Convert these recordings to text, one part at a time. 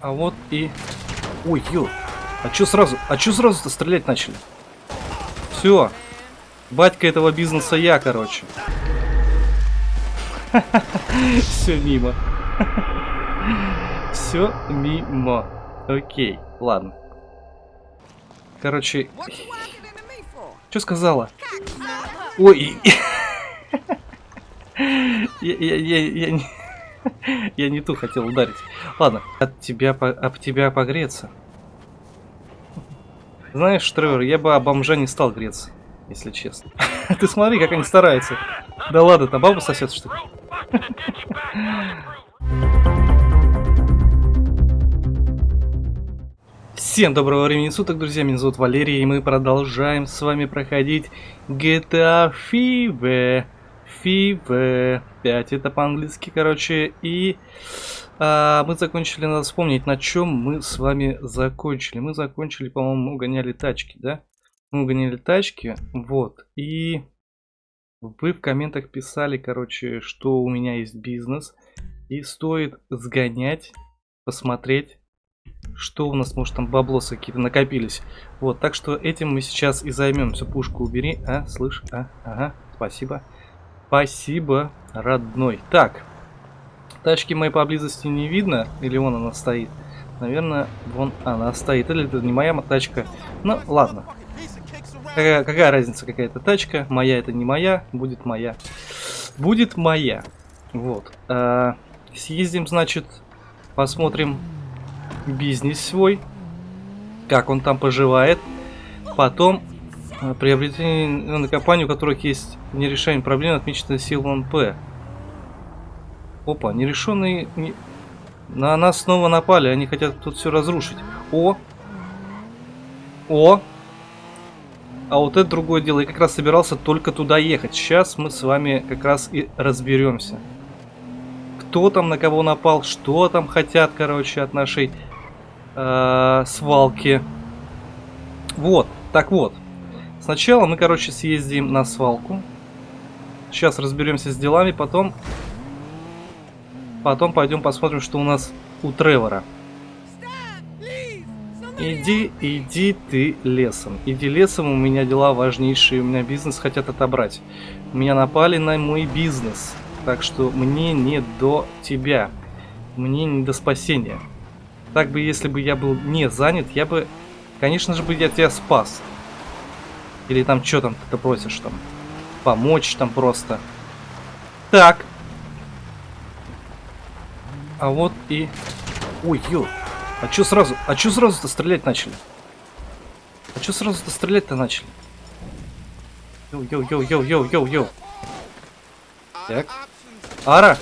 А вот и... Ой, ё. А чё сразу? А чё сразу-то стрелять начали? Все. Батька этого бизнеса я, короче. Все мимо. Все мимо. Окей, ладно. Короче, что сказала? Ой, я, я, я, я, не, я не ту хотел ударить. Ладно, от тебя, об тебя погреться. Знаешь, Тревор, я бы об бомжа не стал греться, если честно. Ты смотри, как они стараются. Да ладно, там баба сосед, что ли? Всем доброго времени суток, друзья, меня зовут Валерий, и мы продолжаем с вами проходить GTA FIVE. FIVE 5, это по-английски, короче, и а, мы закончили, надо вспомнить, на чем мы с вами закончили. Мы закончили, по-моему, угоняли тачки, да? Мы угоняли тачки, вот, и вы в комментах писали, короче, что у меня есть бизнес, и стоит сгонять, посмотреть, что у нас, может, там баблосы какие-то накопились. Вот, так что этим мы сейчас и займемся. Пушку убери. А, слышь, а, ага, спасибо. Спасибо, родной. Так, тачки моей поблизости не видно. Или вон она стоит. Наверное, вон она стоит. Или это не моя тачка. Ну, ладно. Какая, какая разница, какая это тачка. Моя это не моя, будет моя. Будет моя. Вот. А, съездим, значит, посмотрим бизнес свой, как он там поживает. Потом приобретение на компанию, у которых есть нерешение проблем, отмечено силой П. Опа, нерешенные... Не... На нас снова напали, они хотят тут все разрушить. О! О! А вот это другое дело. Я как раз собирался только туда ехать. Сейчас мы с вами как раз и разберемся. Кто там на кого напал, что там хотят, короче, от нашей э, свалки. Вот, так вот. Сначала мы, короче, съездим на свалку. Сейчас разберемся с делами, потом... Потом пойдем посмотрим, что у нас у Тревора. Иди, иди ты лесом. Иди лесом, у меня дела важнейшие, у меня бизнес хотят отобрать. Меня напали на мой бизнес. Так что мне не до тебя. Мне не до спасения. Так бы, если бы я был не занят, я бы, конечно же, бы я тебя спас. Или там, что там ты просишь там? Помочь там просто. Так. А вот и... Ой, ё. А чё сразу? А чё сразу-то стрелять начали? А чё сразу-то стрелять-то начали? Йоу-йоу-йоу-йоу-йоу-йоу. Так. Ара?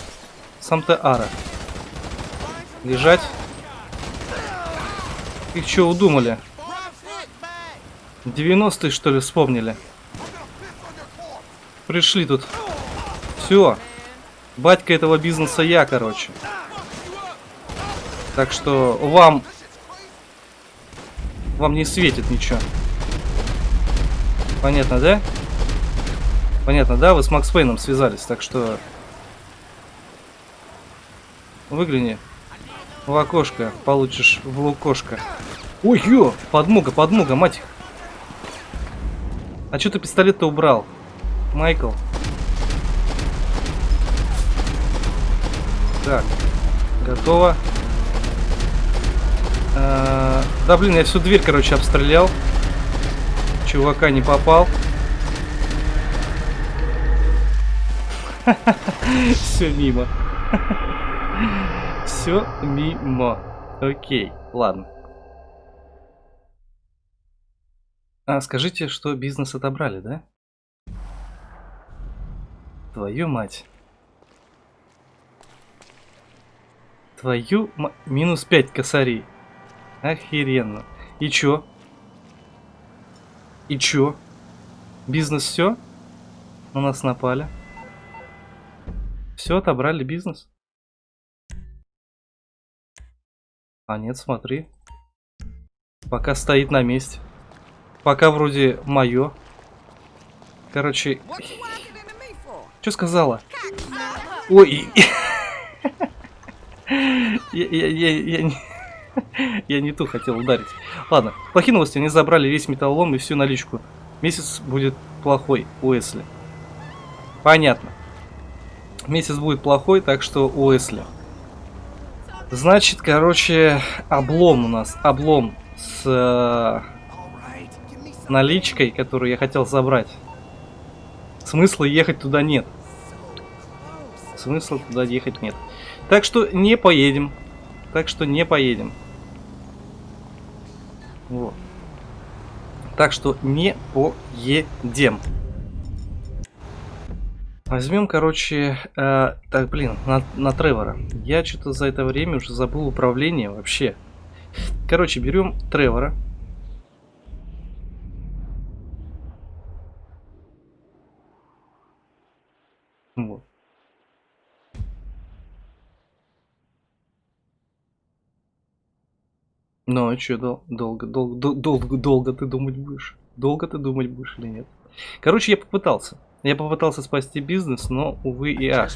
Сам ты Ара. Лежать. Их что удумали? 90-е что ли вспомнили? Пришли тут. Все. Батька этого бизнеса я, короче. Так что вам... Вам не светит ничего. Понятно, да? Понятно, да? Вы с Макс Пейном связались, так что... Выгляни в окошко, получишь в лукошко. Ой, ё, подмога, подмога, мать их. А что ты пистолет-то убрал, Майкл? Так, готово. А, да, блин, я всю дверь, короче, обстрелял. Чувака не попал. Все мимо. Все мимо. Окей, ладно. А, скажите, что бизнес отобрали, да? Твою мать. Твою ма... Минус 5 косарей. Охеренно. И чё? И чё? Бизнес все? На нас напали. Все, отобрали бизнес? А нет, смотри. Пока стоит на месте. Пока вроде мое. Короче... Что сказала? Ой... Я, я, я, я, Я не ту хотел ударить. Ладно, плохие новости. Они забрали весь металлолом и всю наличку. Месяц будет плохой у Эсли. Понятно. Месяц будет плохой, так что у Эсли. Значит, короче, облом у нас. Облом с э, наличкой, которую я хотел забрать. Смысла ехать туда нет. Смысла туда ехать нет. Так что не поедем. Так что не поедем. Вот. Так что не поедем. Возьмем, короче, э, так, блин, на, на Тревора. Я что-то за это время уже забыл управление вообще. Короче, берем Тревора. Вот. Ну, а что, дол долго, долго, долго, долго ты думать будешь? Долго ты думать будешь или нет? Короче, я попытался. Я попытался спасти бизнес, но, увы и ах.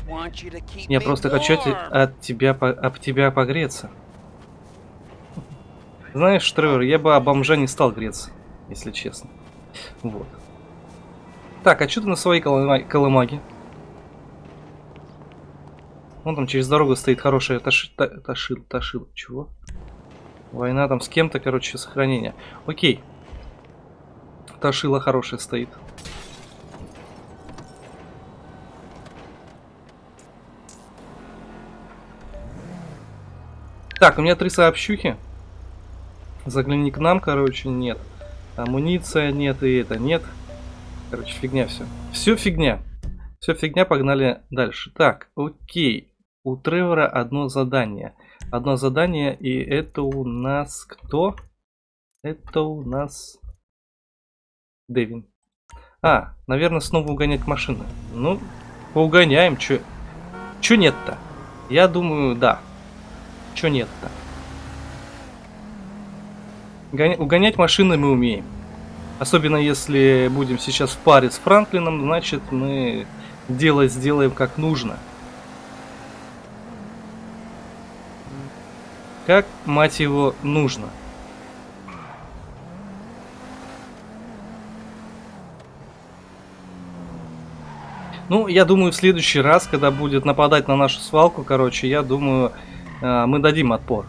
Я просто хочу от тебя, об тебя погреться. Знаешь, Тревор, я бы об бомжа не стал греться, если честно. Вот. Так, а что ты на своей колымаге? Вон там через дорогу стоит хорошая таши, та, ташил, ташил. Чего? Война там с кем-то, короче, сохранение. Окей. Ташила хорошая стоит. Так, у меня три сообщухи. Загляни к нам, короче, нет. Амуниция нет и это нет. Короче, фигня все. Все фигня. Все фигня, погнали дальше. Так, окей. У Тревора одно задание одно задание, и это у нас кто? Это у нас Дэвин. А, наверное, снова угонять машины. Ну, поугоняем, чё, чё нет-то? Я думаю, да. Чё нет-то? Угонять машины мы умеем. Особенно если будем сейчас в паре с Франклином, значит мы дело сделаем как нужно. Как, мать его, нужно? Ну, я думаю, в следующий раз, когда будет нападать на нашу свалку, короче, я думаю, э, мы дадим отпор.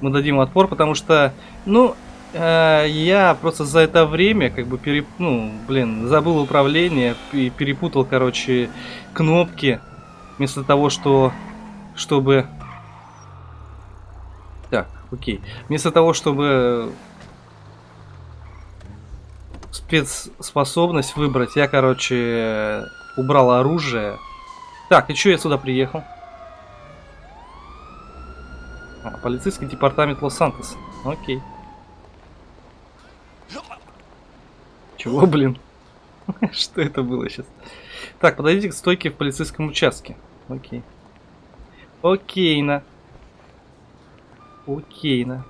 Мы дадим отпор, потому что, ну, э, я просто за это время, как бы, переп... ну, блин, забыл управление и перепутал, короче, кнопки. Вместо того, что, чтобы так, окей. Вместо того, чтобы спецспособность выбрать, я, короче, убрал оружие. Так, и что я сюда приехал? А, полицейский департамент Лос-Сантос. Окей. Чего, блин? Что это было сейчас? Так, подойдите к стойке в полицейском участке. Окей. Окей, на. Окейно.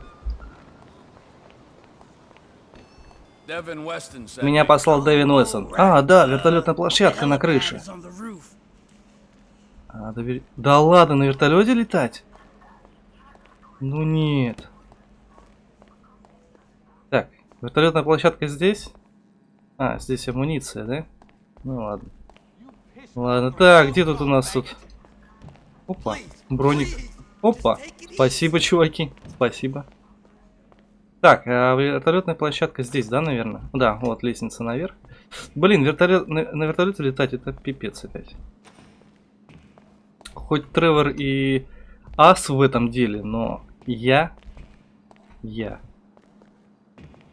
Меня послал Дэвин Уэстон. А, да, вертолетная площадка на крыше. А, да, да ладно, на вертолете летать? Ну нет. Так, вертолетная площадка здесь? А, здесь амуниция, да? Ну ладно. Ладно, так, где тут у нас тут? Опа, броник. Опа, спасибо, чуваки, спасибо. Так, а вертолетная площадка здесь, да, наверное? Да, вот лестница наверх. Блин, вертолет, на, на вертолете летать это пипец опять. Хоть Тревор и ас в этом деле, но я, я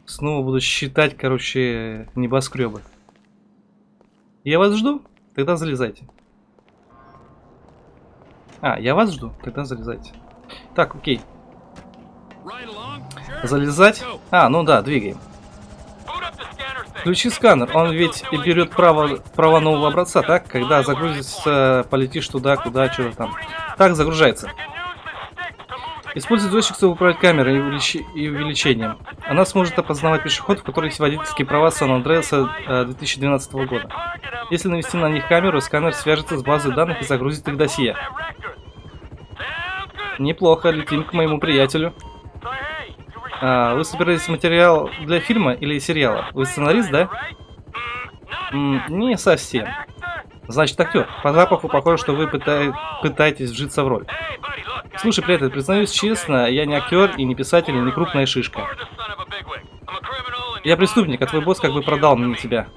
снова буду считать, короче, небоскребы. Я вас жду, тогда залезайте. А, я вас жду? Тогда залезайте. Так, окей. Залезать? А, ну да, двигаем. Включи сканер, он ведь и берет право, право нового образца, так? Когда загрузится, полетишь туда, куда, что-то там. Так, загружается. Используй джойстик, чтобы управлять камерой и, увелич... и увеличением. Она сможет опознавать пешеходов, у которых есть водительские права Сан-Андреаса 2012 э, года. Если навести на них камеру, сканер свяжется с базой данных и загрузит их досье. Неплохо, летим к моему приятелю. А, вы собираетесь материал для фильма или сериала? Вы сценарист, да? М не совсем. Значит, актер. По запаху похоже, что вы пыта пытаетесь вжиться в роль. Слушай, приятель, признаюсь честно, я не актер и не писатель, и не крупная шишка. Я преступник, а твой босс как бы продал мне тебя.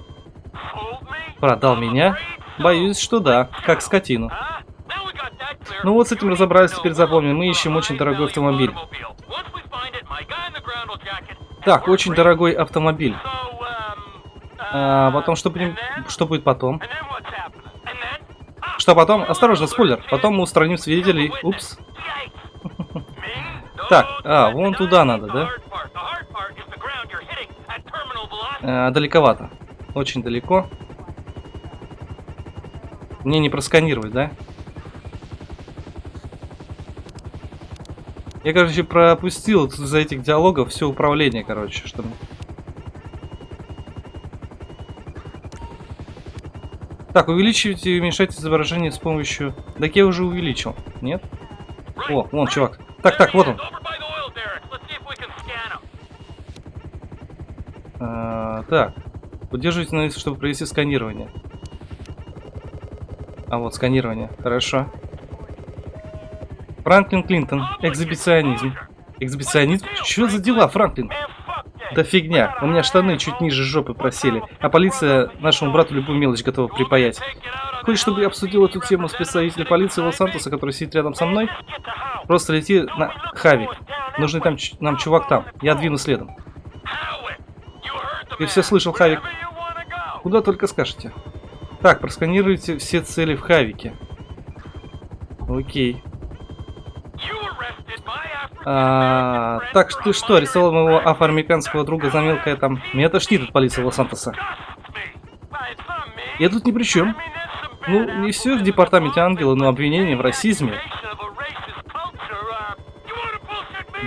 Продал меня? Боюсь, что да, как скотину. Ну вот с этим разобрались, теперь запомним. Мы ищем очень дорогой автомобиль. Так, очень дорогой автомобиль. А потом, что, будем... что будет потом? Что потом? Осторожно, спойлер. Потом мы устраним свидетелей. Упс. Так, а, вон туда надо, да? А, далековато. Очень далеко. Мне не просканировать, да? Я, короче, пропустил за этих диалогов все управление, короче, что... Так, увеличивайте и уменьшайте изображение с помощью... Так я уже увеличил, нет? О, вон, чувак. Так, так, вот он. А, так. Удерживайте на чтобы провести сканирование. А вот сканирование. Хорошо. Франклин Клинтон. Экзибиционизм. Экзибиционизм? Что за дела, Франклин? Да фигня. У меня штаны чуть ниже жопы просели. А полиция нашему брату любую мелочь готова припаять. Хочешь, чтобы я обсудил эту тему с представителем полиции Лос-Сантоса, который сидит рядом со мной? Просто лети на Хави. Нужный там нам чувак там. Я двину следом. Ты все слышал, Хавик? Куда только скажете. Так, просканируйте все цели в Хавике. Окей. А, так, ты что, арестовал моего афроамериканского друга за мелкое там... Меня тошнит от полиции Лос-Сантоса. Я тут ни при чем. Ну, не все в департаменте ангела, но обвинение в расизме.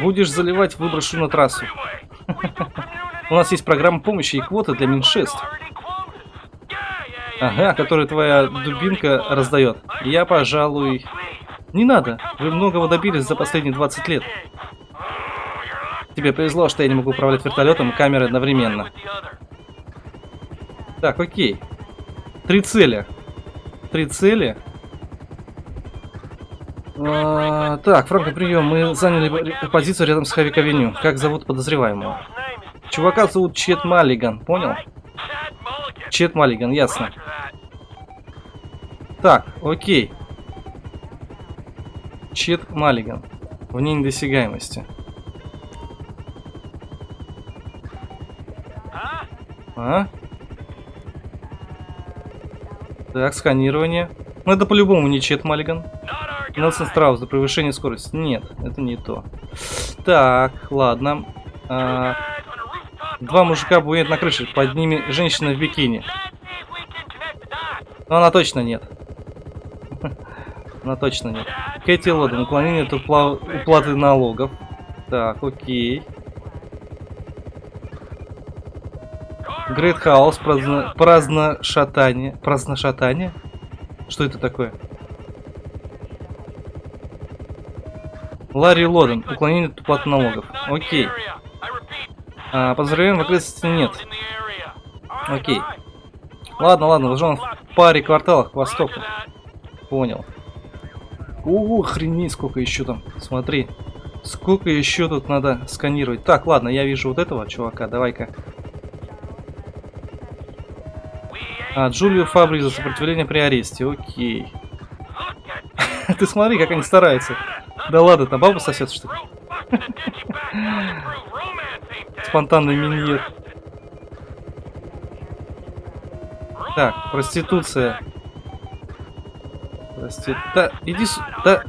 Будешь заливать, выброшу на трассу. У нас есть программа помощи и квоты для меньшинств. Ага, которую твоя дубинка раздает. Я, пожалуй... Не надо. Вы многого добились за последние 20 лет. Тебе повезло, что я не могу управлять вертолетом и камерой одновременно. Так, окей. Три цели. Три цели. А, так, Франко, прием. Мы заняли позицию рядом с Хавик-авеню. Как зовут подозреваемого? Чувака зовут Чет Маллиган, понял? Чет Маллиган, ясно. Так, окей. Чет Маллиган. Вне недосягаемости. А? Так, сканирование. Ну это по-любому не Чет Маллиган. Нелсон Страус за превышение скорости. Нет, это не то. Так, ладно. А, два мужика бует на крыше. Под ними женщина в бикини. Но она точно нет. Она точно нет. Кэти Лоден. Уклонение от уплаты налогов. Так, окей. Грейт Хаус. Праздно, праздно шатание. Праздно шатание? Что это такое? Ларри Лоден. Уклонение от уплаты налогов. Окей. А, подозреваем в окрестности нет. Окей. Ладно, ладно, должен в паре кварталах к востоку. Понял. О, охренеть, сколько еще там. Смотри. Сколько еще тут надо сканировать. Так, ладно, я вижу вот этого чувака. Давай-ка. А, Джулию Фабри за сопротивление при аресте. Окей. Ты смотри, как они стараются. Да ладно, там баба сосед, что ли? Спонтанный миньет. Так, проституция. Прости... Да, иди сюда.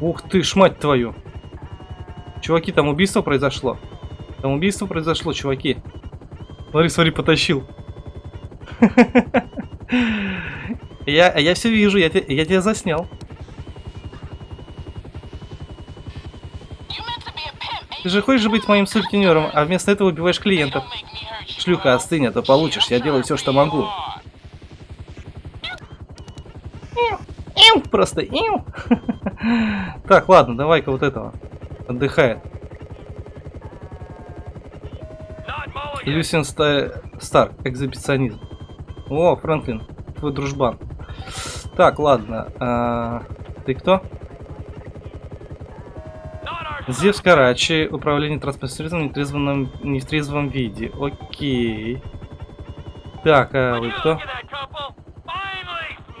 Ух ты ж, мать твою. Чуваки, там убийство произошло. Там убийство произошло, чуваки. Смотри, смотри, потащил. Я, я все вижу, я, я тебя заснял. Ты же хочешь быть моим сутенером, а вместо этого убиваешь клиентов. Шлюха, остынь, а то получишь. Я делаю все, что могу. Просто. Так, ладно, давай-ка вот этого. Отдыхает. Люсин Ста... Старк, экзибиционизм. О, Фрэнклин, твой дружбан. Так, ладно. А... Ты кто? Зевс Карачи, управление транспортным в нетрезвом, нетрезвом виде. Окей. Так, а вы кто?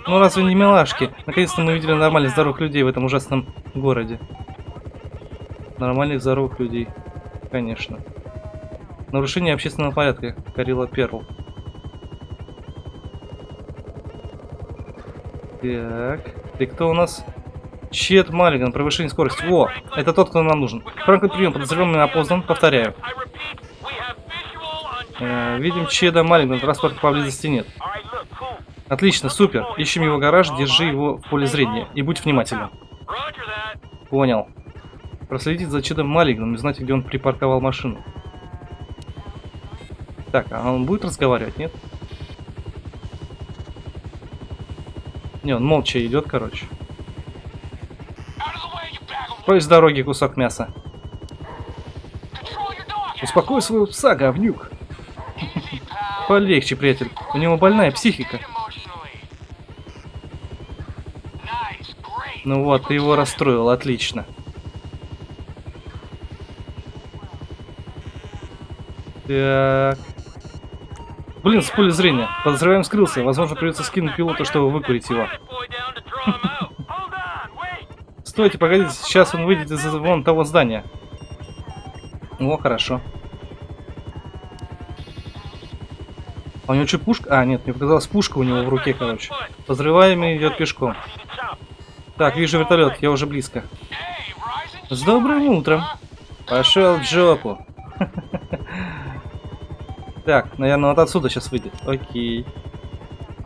Ну разве не милашки? Наконец-то мы увидели нормальных здоровых людей в этом ужасном городе. Нормальных здоровых людей. Конечно. Нарушение общественного порядка. Карила Перл. Так. Ты кто у нас? Чет Маллиган, превышение скорости. О, это тот, кто нам нужен. Франклин прием, подозреваемый опознан. Повторяю. Э, видим Чеда Маллигана, транспорта поблизости нет. Отлично, супер. Ищем его гараж, держи его в поле зрения. И будь внимательным. Понял. Проследить за Чедом Маллиганом и знать, где он припарковал машину. Так, а он будет разговаривать, нет? Не, он молча идет, короче. Прочь с дороги, кусок мяса. Успокой своего пса, говнюк. Полегче, приятель. У него больная психика. Ну вот, ты его расстроил, отлично. Так. Блин, с поля зрения. Подозреваем скрылся. Возможно, придется скинуть пилота, чтобы выкурить его. Стойте, погодите, сейчас он выйдет из вон того здания. О, хорошо. А у него что, пушка? А, нет, мне показалось, пушка у него в руке, короче. Подозреваемый идет пешком. Так, вижу вертолет, я уже близко. С добрым утром. Пошел в жопу. Так, наверное, вот отсюда сейчас выйдет. Окей.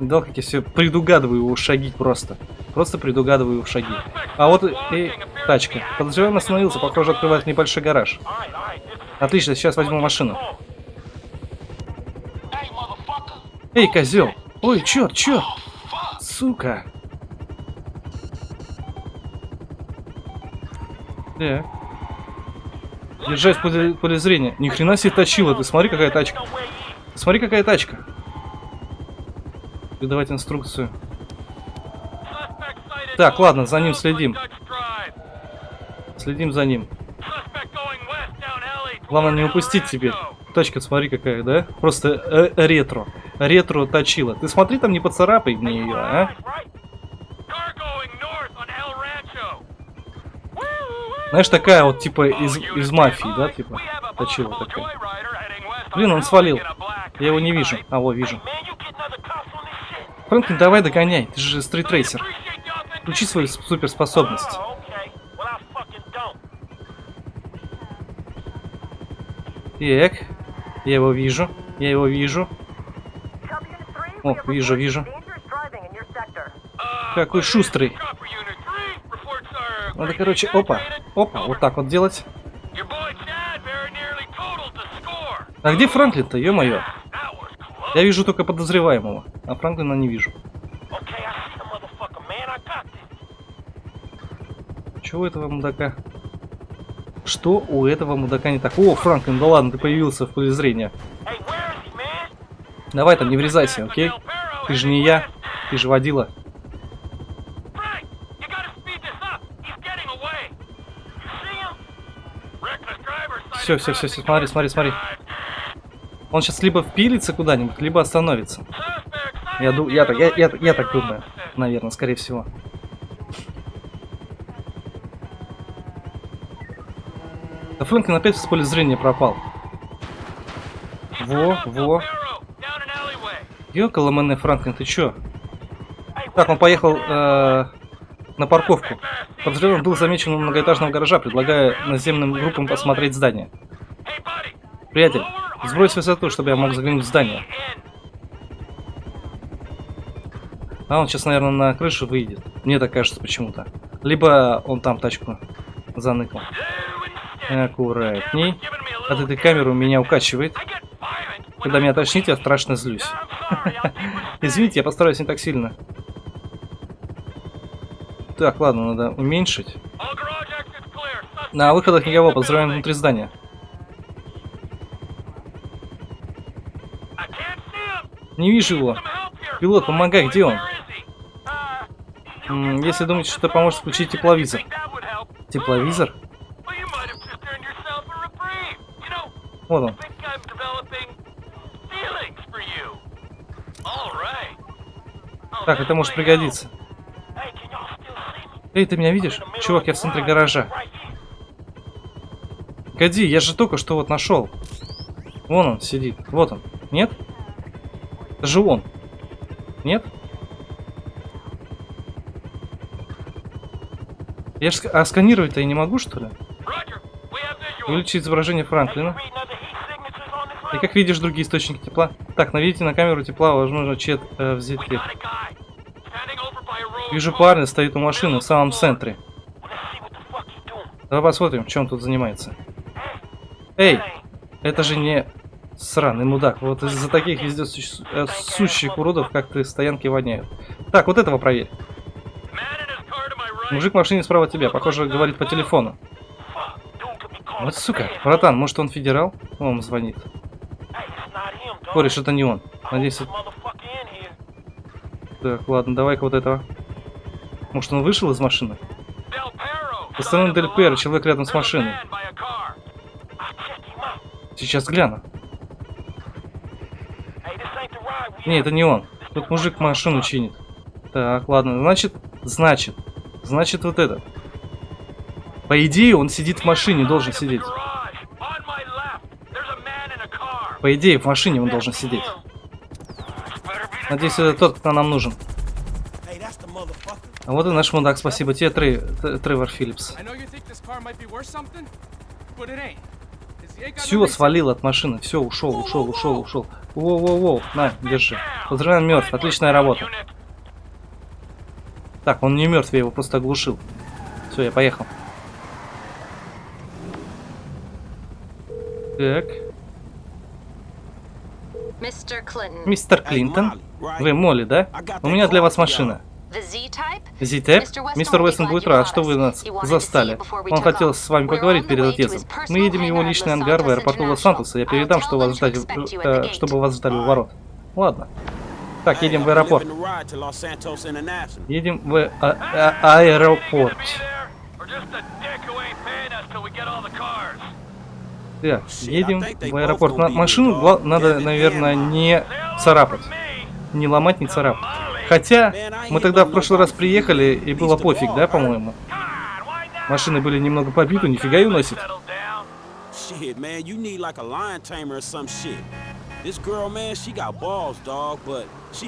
Да, как я все предугадываю его шаги просто. Просто предугадываю его шаги. А вот и тачка. Подозреваемый остановился, похоже, открывает небольшой гараж. Отлично, сейчас возьму машину. Эй, козел! Ой, черт, черт! Сука! Так. Держать в поле, зрения. Ни хрена себе точила. Ты смотри, какая тачка. Ты смотри, какая тачка. Выдавать инструкцию. Так, ладно, за ним следим. Следим за ним. Главное не упустить теперь. Тачка, смотри какая, да? Просто э ретро. Ретро точила. Ты смотри там, не поцарапай мне ее, а? Знаешь, такая вот, типа, из, из мафии, да, типа, точила такая. Блин, он свалил. Я его не вижу. А, вот, вижу. Фрэнклин, давай догоняй, ты же стритрейсер. Включи свою суперспособность. Так, я его вижу, я его вижу. О, вижу, вижу. Какой шустрый. Надо, короче, опа, опа, вот так вот делать. А где Франклин-то, ё-моё? Я вижу только подозреваемого, а Франклина не вижу. Чего этого мудака? Что у этого мудака не так? О, Франклин, да ладно, ты появился в поле зрения. Давай там, не врезайся, окей? Ты же не я, ты же водила. Все, все, все, все, смотри, смотри, смотри. Он сейчас либо впилится куда-нибудь, либо остановится. Я, я, я, я, я, я так думаю, наверное, скорее всего. А Фрэнклин опять с поля зрения пропал. Во, во. Ёкала мене, Франклин, ты чё? Так, он поехал э, на парковку. Подозреваемый был замечен у многоэтажного гаража, предлагая наземным группам посмотреть здание. Приятель, сбрось высоту, чтобы я мог заглянуть в здание. А он сейчас, наверное, на крышу выйдет. Мне так кажется почему-то. Либо он там тачку заныкал. Аккуратней. От этой камеры меня укачивает. Когда меня тошнит, я страшно злюсь. Извините, я постараюсь не так сильно. Так, ладно, надо уменьшить. На выходах никого, подозреваем внутри здания. Не вижу его. Пилот, помогай, где он? Если думаете, что поможет включить тепловизор. Тепловизор? Вот он. Так, это может пригодиться. Эй, ты меня видишь? Чувак, я в центре гаража. Погоди, я же только что вот нашел. Вон он сидит. Вот он. Нет? Это же он. Нет? Я ж... А сканировать-то я не могу, что ли? Увеличить изображение Франклина. И как видишь другие источники тепла. Так, наведите на камеру тепла, возможно, чет э, взять Вижу парня, стоит у машины в самом центре. Давай посмотрим, чем он тут занимается. Эй, это же не сраный мудак. Вот из-за таких везде э, сущих уродов, как ты, стоянки воняют. Так, вот этого проверь. Мужик в машине справа от тебя, похоже, говорит по телефону. Вот сука, братан, может он федерал? Он звонит. Кореш, это не он. Надеюсь, это... Так, ладно, давай-ка вот этого. Может, он вышел из машины? Ресторан Дель Перо, человек рядом с машиной. Сейчас гляну. Не, это не он. Тут мужик машину чинит. Так, ладно, значит, значит, значит вот это. По идее, он сидит в машине, должен сидеть. По идее, в машине он должен сидеть. Надеюсь, это тот, кто нам нужен. А вот и наш мудак, спасибо тебе, Трей, Тревор Филлипс. Все, свалил от машины, все, ушел, ушел, ушел, ушел. Воу-воу-воу, на, держи. Поздравляем, мертв, отличная работа. Так, он не мертв, я его просто оглушил. Все, я поехал. Так. Мистер Клинтон, вы Молли, да? У меня для вас машина. Z-Type? Мистер Уэстон будет рад, что вы нас застали. Он хотел с вами поговорить перед отъездом. Мы едем в его личный ангар в аэропорту Лос-Сантоса. Я передам, что вас ждать, э, чтобы вас ждали у ворот. Ладно. Так, едем в аэропорт. Едем в а а аэропорт. Да, едем в аэропорт. На машину надо, наверное, не царапать. Не ломать, не царапать. Хотя, мы тогда в прошлый раз приехали, и было пофиг, да, по-моему? Машины были немного побиты, нифига и уносит.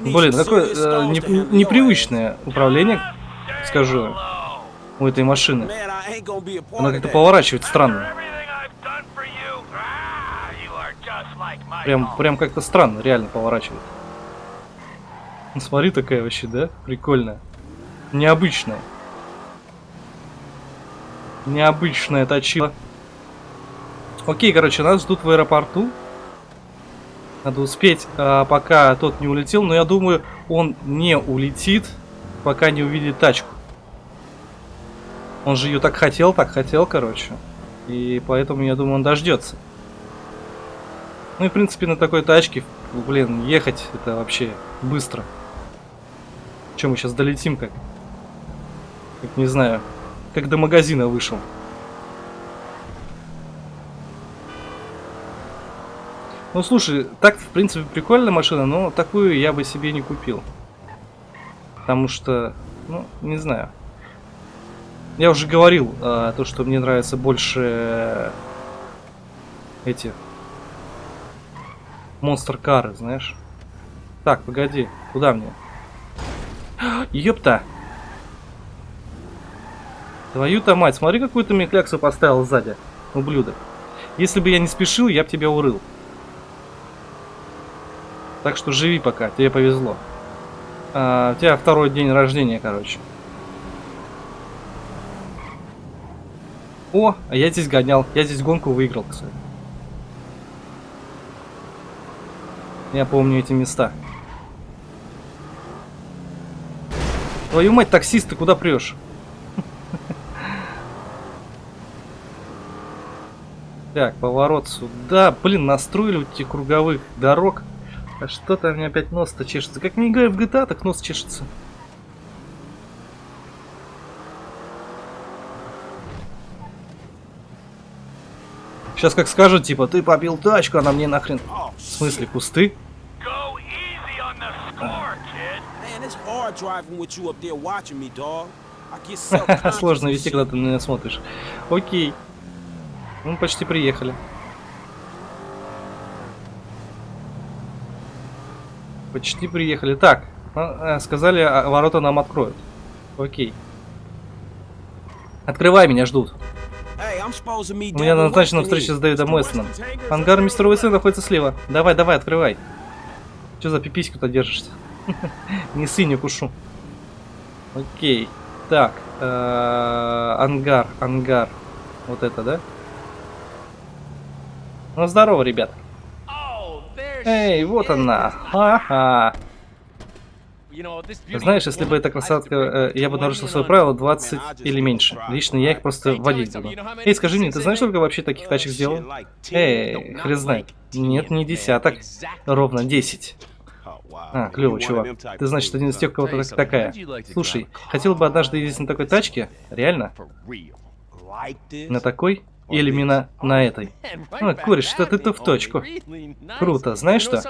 Блин, какое э, не, непривычное управление, скажу, у этой машины. Она как-то поворачивает странно. Прям, прям как-то странно, реально поворачивает. Ну, смотри, такая вообще, да? Прикольная. Необычная. Необычная точила. Окей, короче, нас ждут в аэропорту. Надо успеть, а, пока тот не улетел. Но я думаю, он не улетит, пока не увидит тачку. Он же ее так хотел, так хотел, короче. И поэтому, я думаю, он дождется. Ну и, в принципе, на такой тачке, блин, ехать это вообще быстро. Чем мы сейчас долетим как? Как не знаю. Как до магазина вышел. Ну слушай, так в принципе прикольная машина, но такую я бы себе не купил. Потому что, ну, не знаю. Я уже говорил, а, то, что мне нравится больше эти монстр кары, знаешь. Так, погоди, куда мне? Ёпта. Твою-то мать, смотри, какую ты мне кляксу поставил сзади, ублюдок. Если бы я не спешил, я бы тебя урыл. Так что живи пока, тебе повезло. А, у тебя второй день рождения, короче. О, а я здесь гонял. Я здесь гонку выиграл, кстати. Я помню эти места. Твою мать, таксист, ты куда прешь? Так, поворот сюда. Блин, настроили вот эти круговых дорог. А что-то у меня опять нос-то чешется. Как не играю в GTA, так нос чешется. Сейчас как скажут, типа, ты побил тачку, она мне нахрен... В смысле, кусты? Сложно вести, когда ты на меня смотришь. Окей. Мы почти приехали. Почти приехали. Так, а, э, сказали, а, ворота нам откроют. Окей. Открывай, меня ждут. У меня назначена встреча с Дэвидом Уэстоном. Ангар мистера Уэстона находится слева. Давай, давай, открывай. Че за пипиську-то держишься? Не ссы, не кушу. Окей. Так. э, Ангар, ангар. Вот это, да? Ну, здорово, ребят. Эй, вот она. Ха-ха. Знаешь, если бы эта красотка... э, Я бы нарушил свое правило 20 или меньше. Лично я их просто водить буду. Эй, скажи мне, ты знаешь, сколько вообще таких тачек сделал? Эй, хрен знает. Нет, не десяток. Ровно 10. А, клево, чувак. Ты, значит, один из тех, у кого так- такая. Слушай, хотел бы однажды ездить на такой тачке? Реально? На такой? Или именно на этой? Ну, куришь, что ты-то в точку. Круто, знаешь что?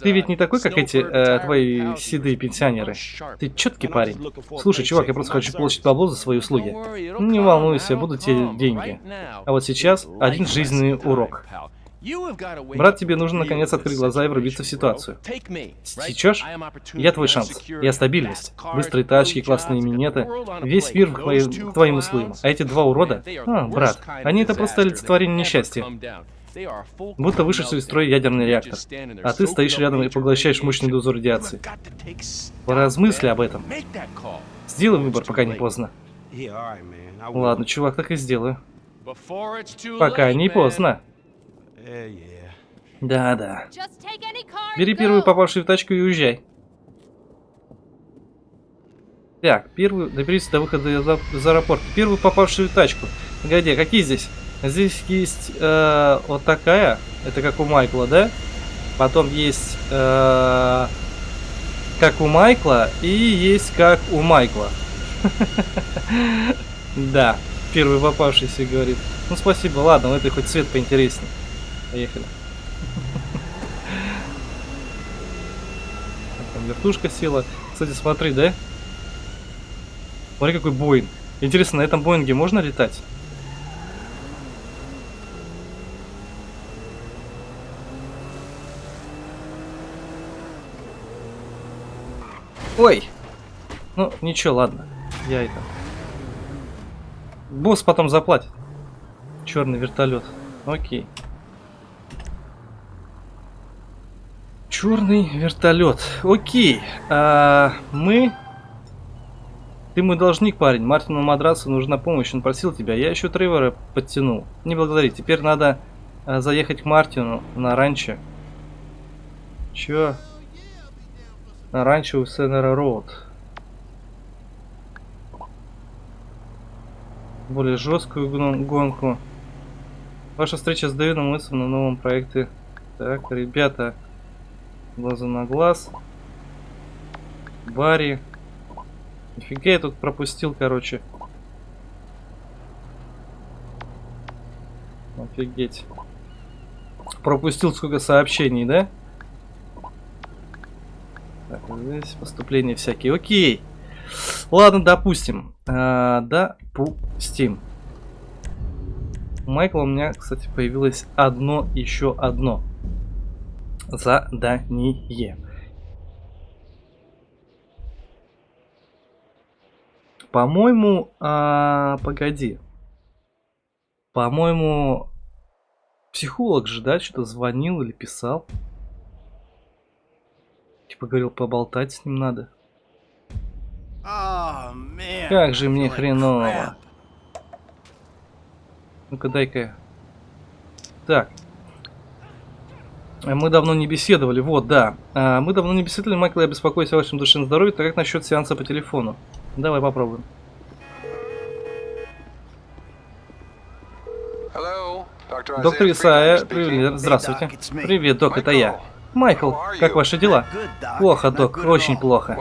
Ты ведь не такой, как эти э, твои седые пенсионеры. Ты четкий парень. Слушай, чувак, я просто хочу получить бабло за свои услуги. Не волнуйся, будут тебе деньги. А вот сейчас один жизненный урок. Брат, тебе нужно наконец открыть глаза и врубиться в ситуацию. Сечешь? Я твой шанс. Я стабильность. Быстрые тачки, классные минеты. Весь мир к твоим, к твоим услугам. А эти два урода? А, брат, они это просто олицетворение несчастья. Будто вышедший из строя ядерный реактор. А ты стоишь рядом и поглощаешь мощную дозу радиации. Поразмысли об этом. Сделай выбор, пока не поздно. Ладно, чувак, так и сделаю. Пока не поздно. Да-да. Бери первую попавшую в тачку и уезжай. Так, первую, доберись до выхода из из аэропорта. Первую попавшую в тачку. Погоди, а какие здесь? Здесь есть э, вот такая. Это как у Майкла, да? Потом есть э, как у Майкла и есть как у Майкла. Да, первый попавшийся говорит. Ну спасибо, ладно, у этой хоть цвет поинтереснее. Поехали. Там вертушка села. Кстати, смотри, да? Смотри, какой Боинг. Интересно, на этом Боинге можно летать? Ой! Ну, ничего, ладно. Я это... Босс потом заплатит. Черный вертолет. Окей. Черный вертолет. Окей. А, мы... Ты мой должник, парень. Мартину Мадрасу нужна помощь. Он просил тебя. Я еще Тревора подтянул. Не благодари. Теперь надо а, заехать к Мартину на ранчо. Чё? На ранчо у Сенера Роуд. Более жесткую гон- гонку. Ваша встреча с Дэвидом Уитсом на новом проекте. Так, ребята. Глаза на глаз. Барри. Нифига я тут пропустил, короче. Офигеть. Пропустил сколько сообщений, да? Так, здесь поступления всякие. Окей. Ладно, допустим. А, допустим. У Майкла у меня, кстати, появилось одно, еще одно задание. По-моему, а, погоди. По-моему, психолог же, да, что-то звонил или писал. Типа говорил, поболтать с ним надо. Как же мне хреново. Ну-ка, дай-ка. Так. Мы давно не беседовали, вот, да. А, Мы давно не беседовали, Майкл, я беспокоюсь о вашем душевном здоровье, так как насчет сеанса по телефону? Давай попробуем. Hello, Доктор Исайя, привет, здравствуйте. Привет, док, это я. Майкл, как ваши дела? Плохо, док, очень плохо.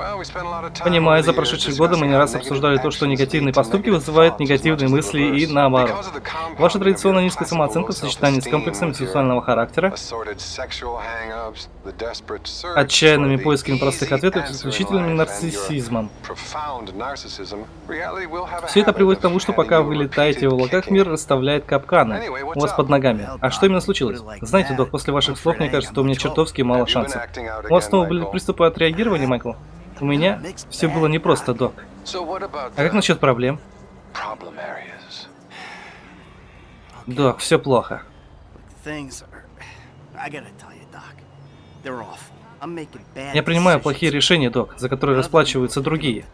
Понимаю, за прошедшие годы мы не раз обсуждали то, что негативные поступки вызывают негативные мысли и наоборот. Ваша традиционно низкая самооценка в сочетании с комплексами сексуального характера, отчаянными поисками простых ответов и исключительным нарциссизмом. Все это приводит к тому, что пока вы летаете в облаках, мир расставляет капканы у вас под ногами. А что именно случилось? Знаете, док, после ваших слов, мне кажется, что у меня чертовски мало шансов. У вас снова были приступы отреагирования, Майкл? У меня все было непросто, док. А как насчет проблем? Док, все плохо. Я принимаю плохие решения, док, за которые расплачиваются другие.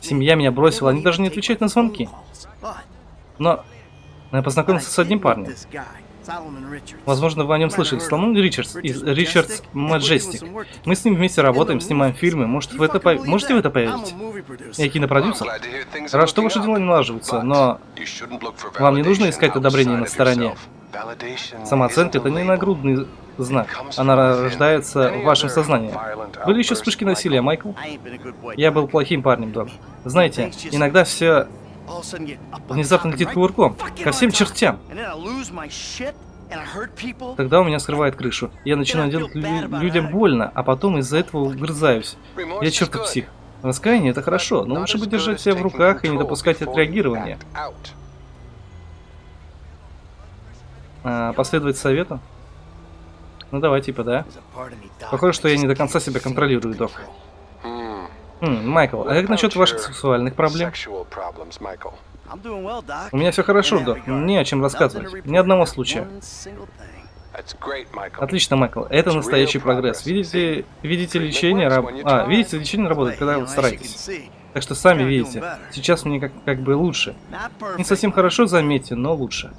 Семья меня бросила, они даже не отвечают на звонки. Но я познакомился с одним парнем. Возможно, вы о нем слышали. Соломон Ричардс из Ричардс Маджестик. Мы с ним вместе работаем, снимаем фильмы. Может, в это пов... Можете в это поверить? Я кинопродюсер. Рад, что ваши дела не налаживаются, но вам не нужно искать одобрение на стороне. Самооценка – это не нагрудный знак. Она рождается в вашем сознании. Были еще вспышки насилия, Майкл? Я был плохим парнем, док. Знаете, иногда все внезапно летит кувырком. Ко всем чертям. Тогда у меня скрывает крышу. Я начинаю делать лю людям больно, а потом из-за этого угрызаюсь. Я чертов псих. Раскаяние это хорошо, но лучше бы держать себя в руках и не допускать отреагирования. А, последовать совету? Ну давай, типа, да? Похоже, что я не до конца себя контролирую, док. Хм, Майкл, а как насчет ваших сексуальных проблем? У меня все хорошо, док. Не о чем рассказывать. Ни одного случая. Отлично, Майкл. Это настоящий прогресс. Видите, видите лечение раб... А, видите, лечение работает, когда вы стараетесь. Так что сами видите. Сейчас мне как, как бы лучше. Не совсем хорошо, заметьте, но лучше.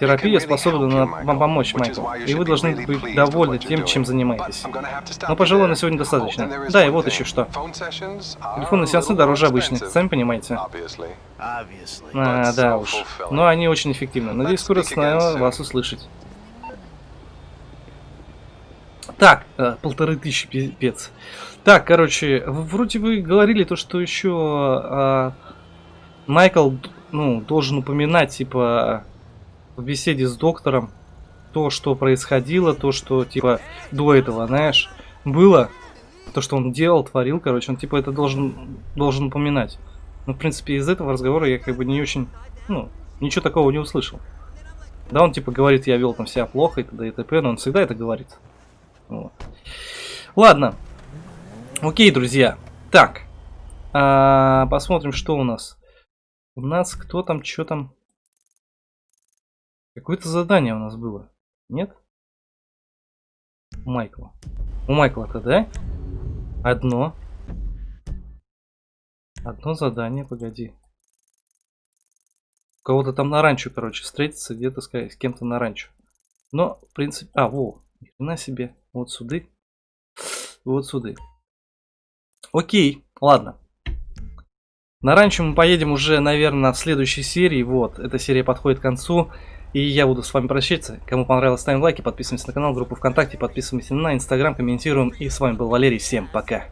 Терапия способна вам помочь, Майкл, и вы должны быть довольны тем, чем занимаетесь. Но, пожалуй, на сегодня достаточно. Да, и вот еще что. Телефонные сеансы дороже обычных, сами понимаете. А, да уж. Но они очень эффективны. Надеюсь, скоро снова вас услышать. Так, э, полторы тысячи пипец. Так, короче, вроде вы говорили то, что еще э, Майкл, ну, должен упоминать, типа, в беседе с доктором то, что происходило, то, что, типа, до этого, знаешь, было, то, что он делал, творил, короче, он, типа, это должен, должен упоминать. Ну, в принципе, из этого разговора я, как бы, не очень, ну, ничего такого не услышал. Да, он, типа, говорит, я вел там себя плохо и т.д. и т.п., но он всегда это говорит. Вот. Ладно. Окей, друзья. Так. А, посмотрим, что у нас. У нас кто там, что там... Какое-то задание у нас было. Нет? У Майкла. У Майкла-то, да? Одно. Одно задание, погоди. У кого-то там на ранчо, короче, встретиться где-то с, с кем-то на ранчо. Но, в принципе... А, во, на себе. Вот сюда. Вот сюда. Окей, ладно. На ранчо мы поедем уже, наверное, в следующей серии. Вот, эта серия подходит к концу. И я буду с вами прощаться. Кому понравилось, ставим лайки, подписываемся на канал, группу ВКонтакте, подписываемся на Инстаграм, комментируем. И с вами был Валерий. Всем пока.